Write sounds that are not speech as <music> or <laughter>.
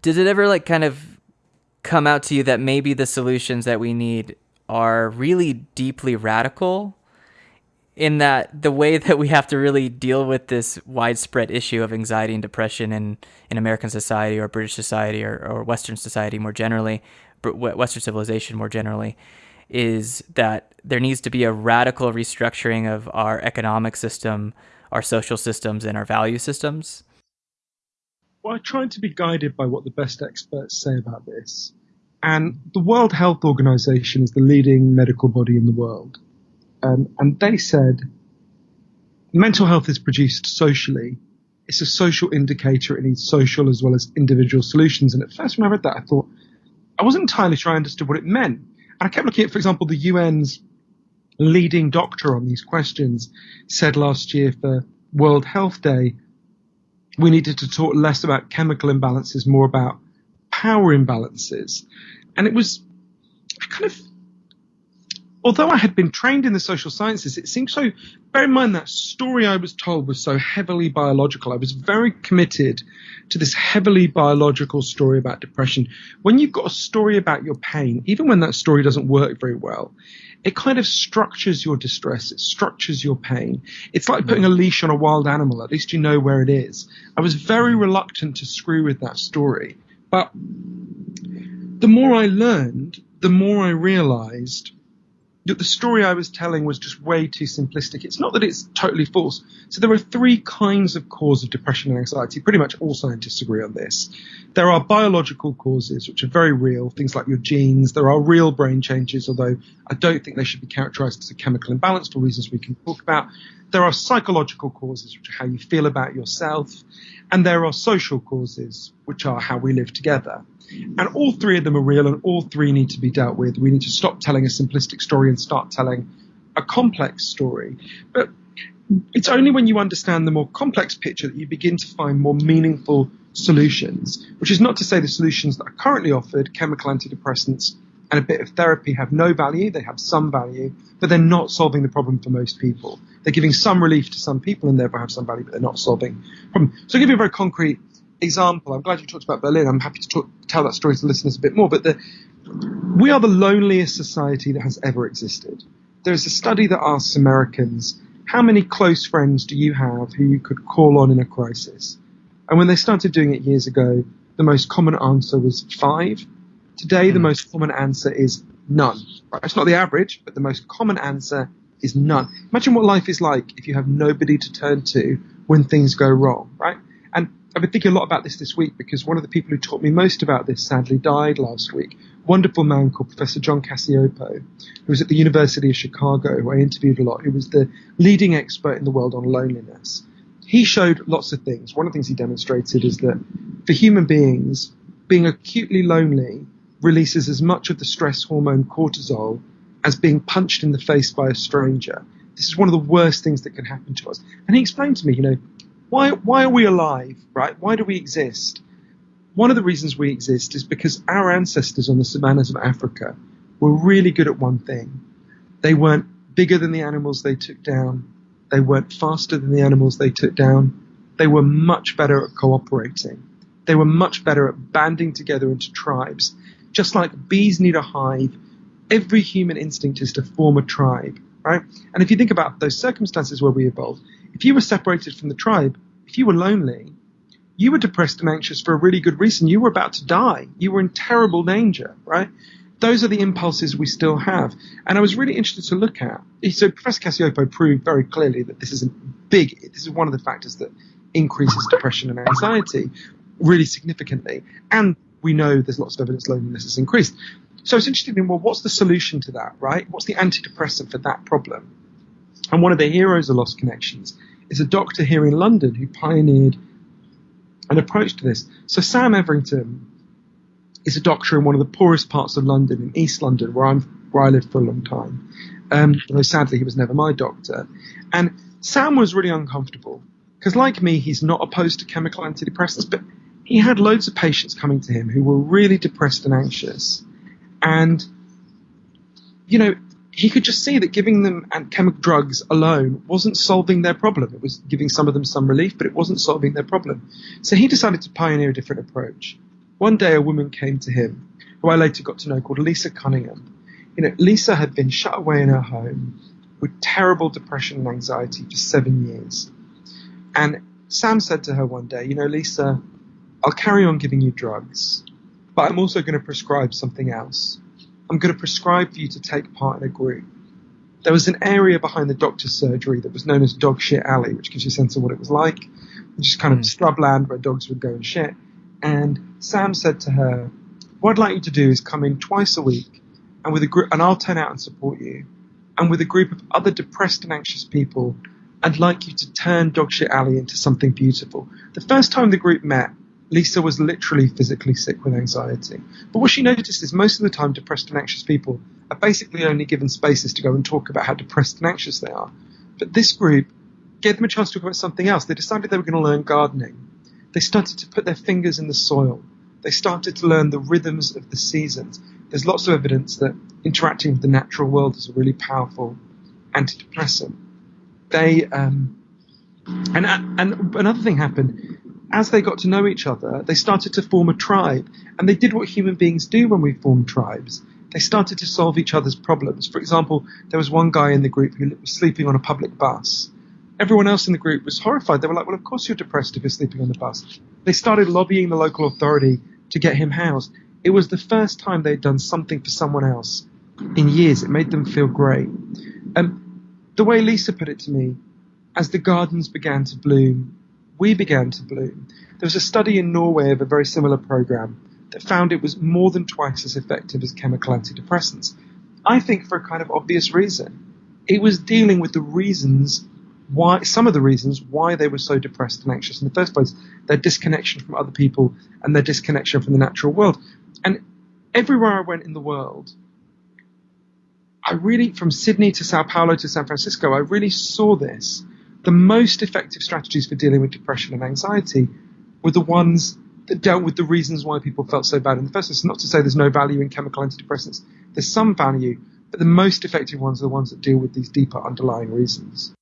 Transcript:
did it ever like kind of come out to you that maybe the solutions that we need are really deeply radical in that the way <laughs> that we have to really deal with this widespread issue of anxiety and depression in, in American society or British society or, or Western society more generally, Western civilization more generally, is that there needs to be a radical restructuring of our economic system, our social systems, and our value systems. Well, I tried to be guided by what the best experts say about this. And the World Health Organization is the leading medical body in the world. Um, and they said mental health is produced socially. It's a social indicator. It needs social as well as individual solutions. And at first, when I read that, I thought I wasn't entirely sure I understood what it meant. And I kept looking at, for example, the UN's leading doctor on these questions said last year for World Health Day, we needed to talk less about chemical imbalances, more about power imbalances. And it was, I kind of although I had been trained in the social sciences, it seemed so. Bear in mind that story I was told was so heavily biological. I was very committed to this heavily biological story about depression. When you've got a story about your pain, even when that story doesn't work very well, it kind of structures your distress. It structures your pain. It's like putting a mm. leash on a wild animal. At least you know where it is. I was very mm. reluctant to screw with that story. But the more I learned, the more I realized the story I was telling was just way too simplistic. It's not that it's totally false. So there are three kinds of cause of depression and anxiety. Pretty much all scientists agree on this. There are biological causes, which are very real, things like your genes. There are real brain changes, although I don't think they should be characterized as a chemical imbalance for reasons we can talk about. There are psychological causes, which are how you feel about yourself. And there are social causes, which are how we live together. And all three of them are real and all three need to be dealt with. We need to stop telling a simplistic story and start telling a complex story. But it's only when you understand the more complex picture that you begin to find more meaningful solutions, which is not to say the solutions that are currently offered, chemical antidepressants and a bit of therapy have no value, they have some value, but they're not solving the problem for most people. They're giving some relief to some people and therefore have some value, but they're not solving the problem. So I'll give you a very concrete example, I'm glad you talked about Berlin. I'm happy to talk, tell that story to listeners a bit more. But the, we are the loneliest society that has ever existed. There's a study that asks Americans, how many close friends do you have who you could call on in a crisis? And when they started doing it years ago, the most common answer was five. Today, the hmm. most common answer is none. It's not the average, but the most common answer is none. Imagine what life is like if you have nobody to turn to when things go wrong, right? And I've been thinking a lot about this this week because one of the people who taught me most about this sadly died last week. Wonderful man called Professor John Cacioppo, who was at the University of Chicago, who I interviewed a lot, who was the leading expert in the world on loneliness. He showed lots of things. One of the things he demonstrated is that for human beings, being acutely lonely releases as much of the stress hormone cortisol as being punched in the face by a stranger. This is one of the worst things that can happen to us. And he explained to me, you know, why, why are we alive, right? Why do we exist? One of the reasons we exist is because our ancestors on the savannas of Africa were really good at one thing. They weren't bigger than the animals they took down. They weren't faster than the animals they took down. They were much better at cooperating. They were much better at banding together into tribes. Just like bees need a hive, every human instinct is to form a tribe, right? And if you think about those circumstances where we evolved, if you were separated from the tribe, if you were lonely, you were depressed and anxious for a really good reason. You were about to die. You were in terrible danger, right? Those are the impulses we still have. And I was really interested to look at. So Professor Cacioppo proved very clearly that this is a big, this is one of the factors that increases depression and anxiety really significantly. And we know there's lots of evidence loneliness has increased. So it's interesting. well, what's the solution to that, right? What's the antidepressant for that problem? And one of the heroes of Lost Connections is a doctor here in London who pioneered an approach to this. So Sam Everington is a doctor in one of the poorest parts of London, in East London, where I'm where I lived for a long time. Um, although sadly he was never my doctor. And Sam was really uncomfortable because, like me, he's not opposed to chemical antidepressants, but he had loads of patients coming to him who were really depressed and anxious. And, you know, he could just see that giving them chemical drugs alone wasn't solving their problem. It was giving some of them some relief, but it wasn't solving their problem. So he decided to pioneer a different approach. one day a woman came to him, who I later got to know, called Lisa Cunningham. You know, Lisa had been shut away in her home with terrible depression and anxiety for seven years. And Sam said to her one day, you know, Lisa, I'll carry on giving you drugs, but I'm also going to prescribe something else. I'm going to prescribe for you to take part in a group. There was an area behind the doctor's surgery that was known as Dog Shit Alley, which gives you a sense of what it was like. Just kind of mm. scrubland where dogs would go and shit. And Sam said to her, "What I'd like you to do is come in twice a week, and with a group, and I'll turn out and support you. And with a group of other depressed and anxious people, I'd like you to turn Dog Shit Alley into something beautiful." The first time the group met, Lisa was literally physically sick with anxiety. But what she noticed is most of the time, depressed and anxious people are basically only given spaces to go and talk about how depressed and anxious they are. But this group gave them a chance to talk about something else. They decided they were going to learn gardening. They started to put their fingers in the soil. They started to learn the rhythms of the seasons. There's lots of evidence that interacting with the natural world is a really powerful antidepressant. They um, and and another thing happened as they got to know each other, they started to form a tribe, and they did what human beings do when we form tribes. They started to solve each other's problems. For example, there was one guy in the group who was sleeping on a public bus. Everyone else in the group was horrified. They were like, well, of course you're depressed if you're sleeping on the bus. They started lobbying the local authority to get him housed. It was the first time they'd done something for someone else in years. It made them feel great. Um, the way Lisa put it to me, as the gardens began to bloom, we began to bloom. There was a study in Norway of a very similar program that found it was more than twice as effective as chemical antidepressants. I think for a kind of obvious reason. It was dealing with the reasons why, some of the reasons why they were so depressed and anxious in the first place, their disconnection from other people and their disconnection from the natural world. And everywhere I went in the world, I really, from Sydney to Sao Paulo to San Francisco, I really saw this the most effective strategies for dealing with depression and anxiety were the ones that dealt with the reasons why people felt so bad in the first place. Not to say there's no value in chemical antidepressants, there's some value, but the most effective ones are the ones that deal with these deeper underlying reasons.